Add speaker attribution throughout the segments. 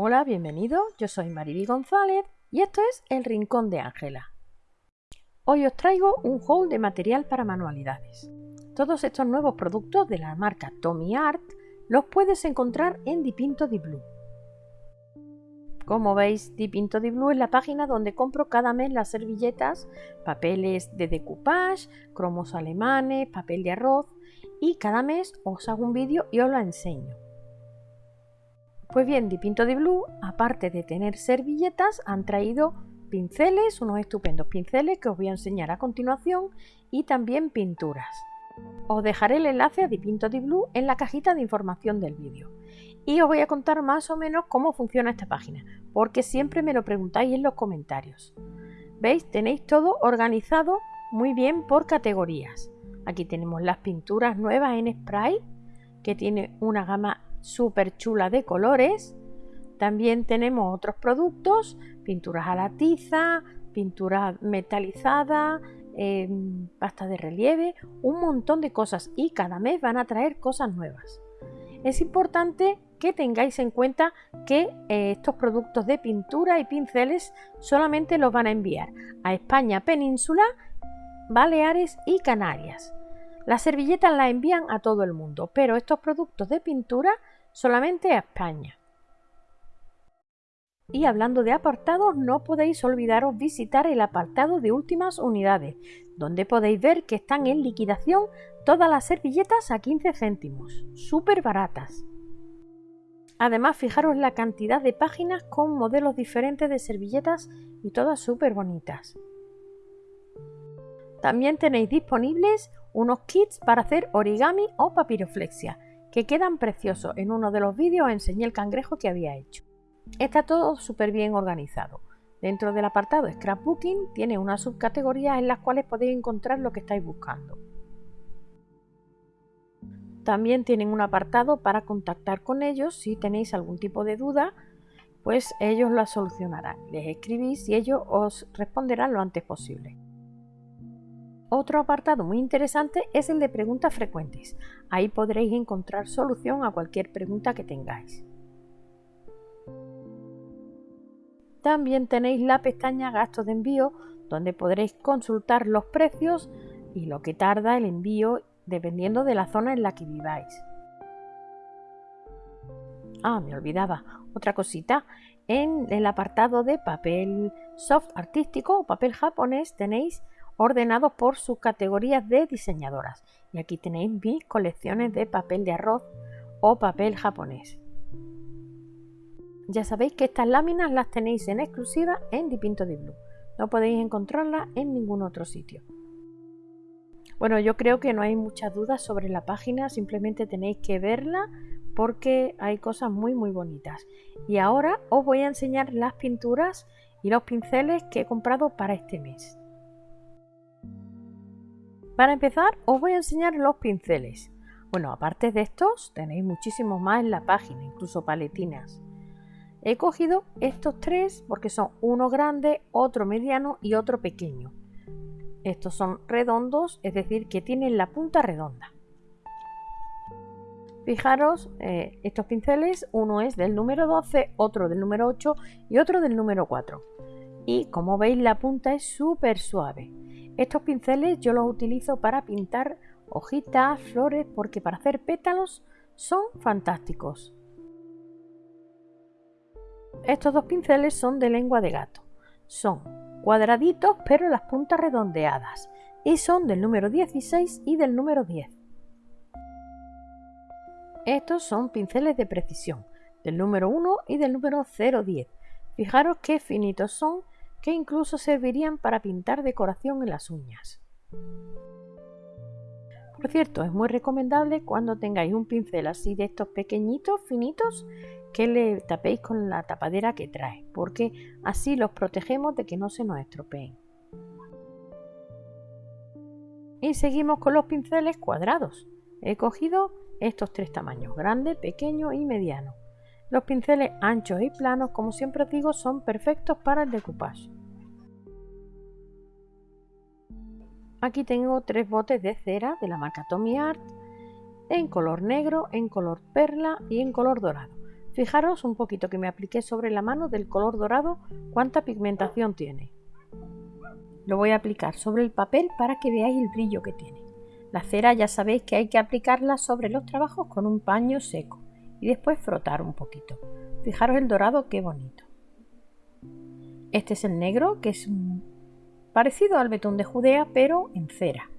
Speaker 1: Hola, bienvenido. Yo soy Mariby González y esto es El Rincón de Ángela. Hoy os traigo un haul de material para manualidades. Todos estos nuevos productos de la marca Tommy Art los puedes encontrar en Dipinto di Blue. Como veis, Dipinto di Blue es la página donde compro cada mes las servilletas, papeles de decoupage, cromos alemanes, papel de arroz y cada mes os hago un vídeo y os lo enseño. Pues bien, Dipinto di Blue, aparte de tener servilletas, han traído pinceles, unos estupendos pinceles que os voy a enseñar a continuación y también pinturas. Os dejaré el enlace a Dipinto di Blue en la cajita de información del vídeo. Y os voy a contar más o menos cómo funciona esta página, porque siempre me lo preguntáis en los comentarios. ¿Veis? Tenéis todo organizado muy bien por categorías. Aquí tenemos las pinturas nuevas en spray, que tiene una gama súper chula de colores. También tenemos otros productos, pinturas a la tiza, pintura metalizada, em, pasta de relieve, un montón de cosas y cada mes van a traer cosas nuevas. Es importante que tengáis en cuenta que eh, estos productos de pintura y pinceles solamente los van a enviar a España península, Baleares y Canarias. Las servilletas las envían a todo el mundo, pero estos productos de pintura solamente a España. Y hablando de apartados, no podéis olvidaros visitar el apartado de últimas unidades, donde podéis ver que están en liquidación todas las servilletas a 15 céntimos, súper baratas. Además, fijaros la cantidad de páginas con modelos diferentes de servilletas y todas súper bonitas. También tenéis disponibles unos kits para hacer origami o papiroflexia, que quedan preciosos. En uno de los vídeos enseñé el cangrejo que había hecho. Está todo súper bien organizado. Dentro del apartado Scrapbooking tiene una subcategoría en las cuales podéis encontrar lo que estáis buscando. También tienen un apartado para contactar con ellos si tenéis algún tipo de duda, pues ellos la solucionarán. Les escribís y ellos os responderán lo antes posible. Otro apartado muy interesante es el de preguntas frecuentes. Ahí podréis encontrar solución a cualquier pregunta que tengáis. También tenéis la pestaña gastos de envío donde podréis consultar los precios y lo que tarda el envío dependiendo de la zona en la que viváis. Ah, me olvidaba, otra cosita. En el apartado de papel soft artístico o papel japonés tenéis ordenados por sus categorías de diseñadoras. Y aquí tenéis mis colecciones de papel de arroz o papel japonés. Ya sabéis que estas láminas las tenéis en exclusiva en Dipinto di Blue. No podéis encontrarlas en ningún otro sitio. Bueno, yo creo que no hay muchas dudas sobre la página, simplemente tenéis que verla porque hay cosas muy muy bonitas. Y ahora os voy a enseñar las pinturas y los pinceles que he comprado para este mes. Para empezar os voy a enseñar los pinceles. Bueno, aparte de estos tenéis muchísimos más en la página, incluso paletinas. He cogido estos tres porque son uno grande, otro mediano y otro pequeño. Estos son redondos, es decir, que tienen la punta redonda. Fijaros, eh, estos pinceles, uno es del número 12, otro del número 8 y otro del número 4. Y como veis la punta es súper suave. Estos pinceles yo los utilizo para pintar hojitas, flores, porque para hacer pétalos son fantásticos. Estos dos pinceles son de lengua de gato. Son cuadraditos pero las puntas redondeadas y son del número 16 y del número 10. Estos son pinceles de precisión del número 1 y del número 010. Fijaros qué finitos son que incluso servirían para pintar decoración en las uñas. Por cierto, es muy recomendable cuando tengáis un pincel así de estos pequeñitos, finitos, que le tapéis con la tapadera que trae, porque así los protegemos de que no se nos estropeen. Y seguimos con los pinceles cuadrados. He cogido estos tres tamaños, grande, pequeño y mediano. Los pinceles anchos y planos, como siempre os digo, son perfectos para el decoupage. Aquí tengo tres botes de cera de la marca Tommy Art en color negro, en color perla y en color dorado. Fijaros un poquito que me apliqué sobre la mano del color dorado cuánta pigmentación tiene. Lo voy a aplicar sobre el papel para que veáis el brillo que tiene. La cera ya sabéis que hay que aplicarla sobre los trabajos con un paño seco y después frotar un poquito. Fijaros el dorado qué bonito. Este es el negro que es parecido al betún de Judea pero en cera.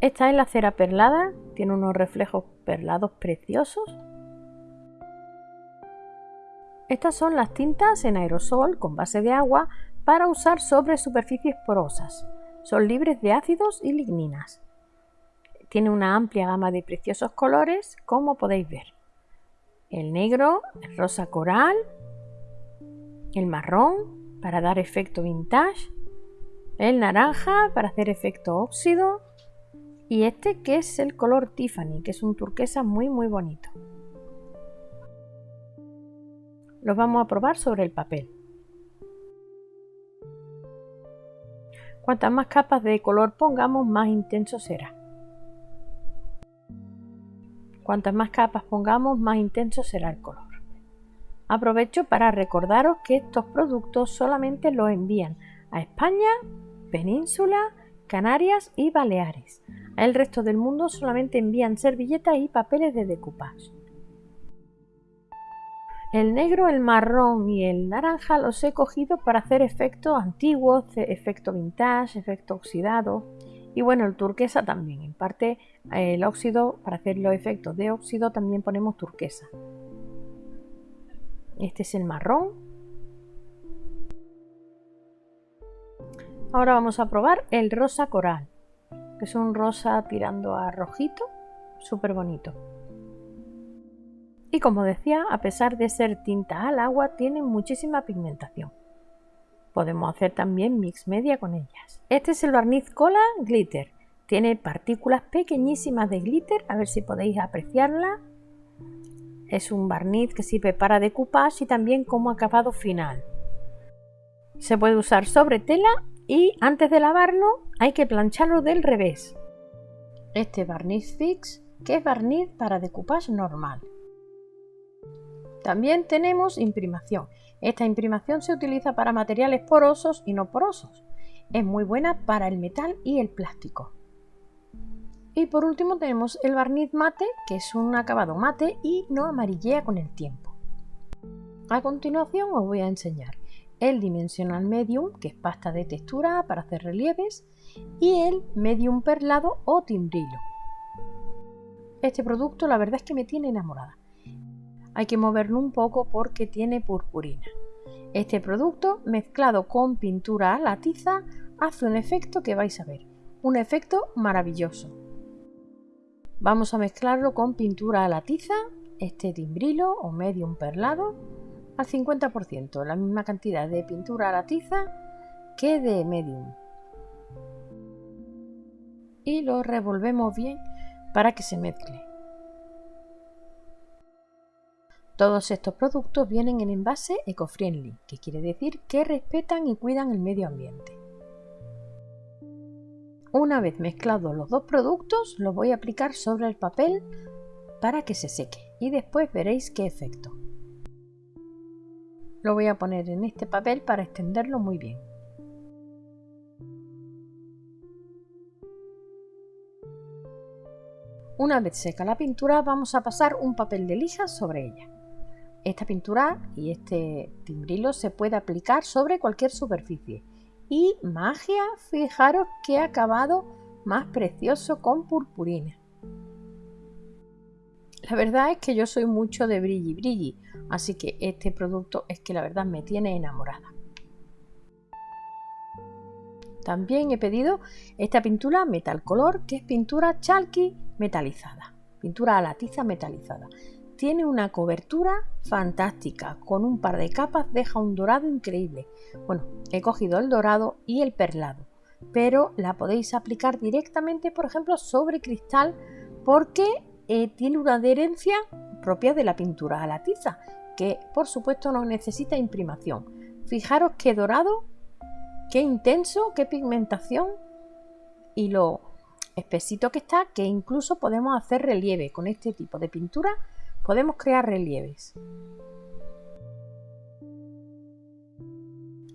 Speaker 1: Esta es la cera perlada, tiene unos reflejos perlados preciosos. Estas son las tintas en aerosol con base de agua para usar sobre superficies porosas. Son libres de ácidos y ligninas. Tiene una amplia gama de preciosos colores, como podéis ver. El negro, el rosa coral, el marrón para dar efecto vintage, el naranja para hacer efecto óxido, y este que es el color Tiffany, que es un turquesa muy muy bonito. Los vamos a probar sobre el papel. Cuantas más capas de color pongamos, más intenso será. Cuantas más capas pongamos, más intenso será el color. Aprovecho para recordaros que estos productos solamente los envían a España, Península, Canarias y Baleares. El resto del mundo solamente envían servilletas y papeles de decoupage. El negro, el marrón y el naranja los he cogido para hacer efectos antiguos, efecto vintage, efecto oxidado. Y bueno, el turquesa también. En parte el óxido, para hacer los efectos de óxido también ponemos turquesa. Este es el marrón. Ahora vamos a probar el rosa coral que es un rosa tirando a rojito, súper bonito. Y como decía, a pesar de ser tinta al agua, tienen muchísima pigmentación. Podemos hacer también mix media con ellas. Este es el barniz cola glitter. Tiene partículas pequeñísimas de glitter, a ver si podéis apreciarla. Es un barniz que sirve para decoupage y también como acabado final. Se puede usar sobre tela y antes de lavarlo hay que plancharlo del revés. Este barniz fix que es barniz para decoupage normal. También tenemos imprimación. Esta imprimación se utiliza para materiales porosos y no porosos. Es muy buena para el metal y el plástico. Y por último tenemos el barniz mate, que es un acabado mate y no amarillea con el tiempo. A continuación os voy a enseñar el Dimensional Medium, que es pasta de textura para hacer relieves, y el Medium Perlado o Timbrilo. Este producto la verdad es que me tiene enamorada. Hay que moverlo un poco porque tiene purpurina. Este producto mezclado con pintura a la tiza hace un efecto que vais a ver, un efecto maravilloso. Vamos a mezclarlo con pintura a la tiza, este timbrilo o medium perlado al 50%, la misma cantidad de pintura a la tiza que de medium. Y lo revolvemos bien para que se mezcle. Todos estos productos vienen en envase eco-friendly, que quiere decir que respetan y cuidan el medio ambiente. Una vez mezclados los dos productos, los voy a aplicar sobre el papel para que se seque y después veréis qué efecto. Lo voy a poner en este papel para extenderlo muy bien. Una vez seca la pintura vamos a pasar un papel de lija sobre ella. Esta pintura y este timbrilo se puede aplicar sobre cualquier superficie. Y magia, fijaros qué acabado más precioso con purpurina. La verdad es que yo soy mucho de brilli brilli, así que este producto es que la verdad me tiene enamorada. También he pedido esta pintura Metal Color, que es pintura chalky metalizada, pintura a la tiza metalizada. Tiene una cobertura fantástica, con un par de capas deja un dorado increíble. Bueno, he cogido el dorado y el perlado, pero la podéis aplicar directamente, por ejemplo, sobre cristal porque eh, tiene una adherencia propia de la pintura a la tiza, que por supuesto no necesita imprimación. Fijaros qué dorado, qué intenso, qué pigmentación y lo, espesito que está que incluso podemos hacer relieve. Con este tipo de pintura podemos crear relieves.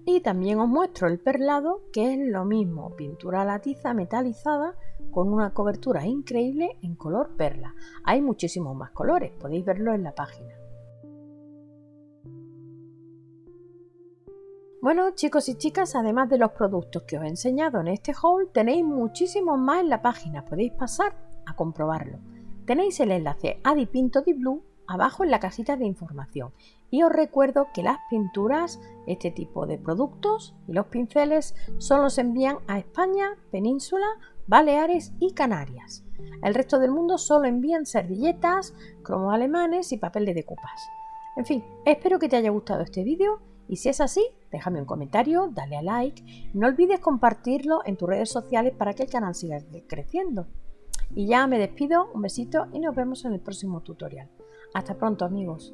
Speaker 1: Y también os muestro el perlado, que es lo mismo, pintura latiza metalizada con una cobertura increíble en color perla. Hay muchísimos más colores, podéis verlo en la página. Bueno chicos y chicas, además de los productos que os he enseñado en este haul, tenéis muchísimos más en la página, podéis pasar a comprobarlo. Tenéis el enlace a Dipinto di Blue abajo en la casita de información y os recuerdo que las pinturas, este tipo de productos y los pinceles solo se envían a España, Península, Baleares y Canarias. El resto del mundo solo envían servilletas, cromos alemanes y papel de decoupage. En fin, espero que te haya gustado este vídeo y si es así, déjame un comentario, dale a like no olvides compartirlo en tus redes sociales para que el canal siga creciendo. Y ya me despido, un besito y nos vemos en el próximo tutorial. Hasta pronto amigos.